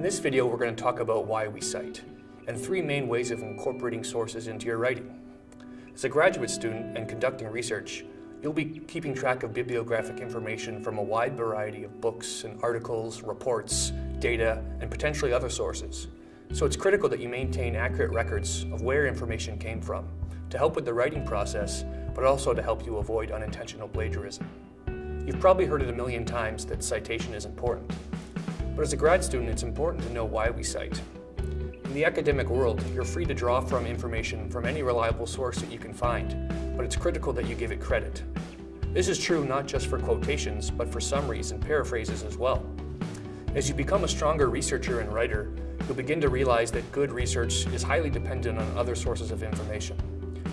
In this video, we're going to talk about why we cite, and three main ways of incorporating sources into your writing. As a graduate student and conducting research, you'll be keeping track of bibliographic information from a wide variety of books and articles, reports, data, and potentially other sources. So it's critical that you maintain accurate records of where information came from to help with the writing process, but also to help you avoid unintentional plagiarism. You've probably heard it a million times that citation is important. But as a grad student, it's important to know why we cite. In the academic world, you're free to draw from information from any reliable source that you can find, but it's critical that you give it credit. This is true not just for quotations, but for summaries and paraphrases as well. As you become a stronger researcher and writer, you'll begin to realize that good research is highly dependent on other sources of information.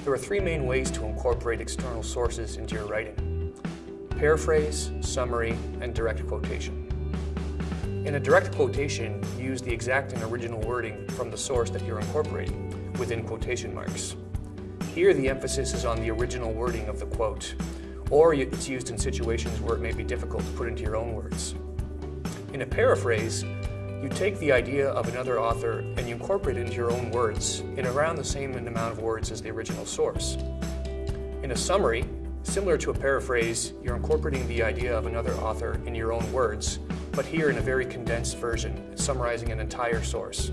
There are three main ways to incorporate external sources into your writing. Paraphrase, summary, and direct quotation. In a direct quotation, use the exact and original wording from the source that you're incorporating, within quotation marks. Here, the emphasis is on the original wording of the quote, or it's used in situations where it may be difficult to put into your own words. In a paraphrase, you take the idea of another author and you incorporate it into your own words in around the same amount of words as the original source. In a summary, similar to a paraphrase, you're incorporating the idea of another author in your own words but here in a very condensed version, summarizing an entire source.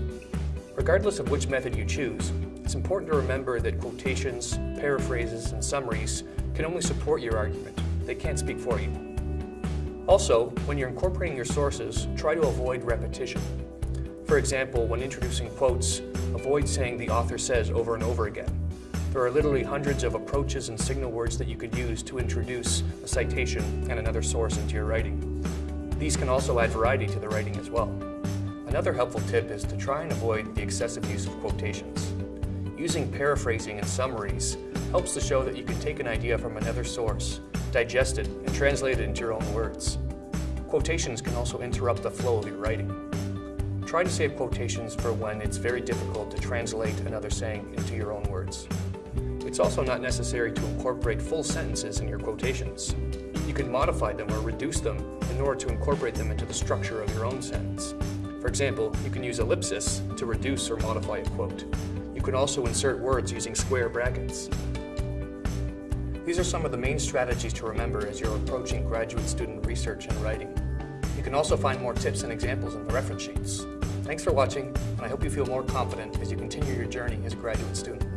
Regardless of which method you choose, it's important to remember that quotations, paraphrases, and summaries can only support your argument. They can't speak for you. Also, when you're incorporating your sources, try to avoid repetition. For example, when introducing quotes, avoid saying the author says over and over again. There are literally hundreds of approaches and signal words that you could use to introduce a citation and another source into your writing. These can also add variety to the writing as well. Another helpful tip is to try and avoid the excessive use of quotations. Using paraphrasing and summaries helps to show that you can take an idea from another source, digest it, and translate it into your own words. Quotations can also interrupt the flow of your writing. Try to save quotations for when it's very difficult to translate another saying into your own words. It's also not necessary to incorporate full sentences in your quotations. You can modify them or reduce them in order to incorporate them into the structure of your own sentence. For example, you can use ellipsis to reduce or modify a quote. You can also insert words using square brackets. These are some of the main strategies to remember as you're approaching graduate student research and writing. You can also find more tips and examples in the reference sheets. Thanks for watching, and I hope you feel more confident as you continue your journey as a graduate student.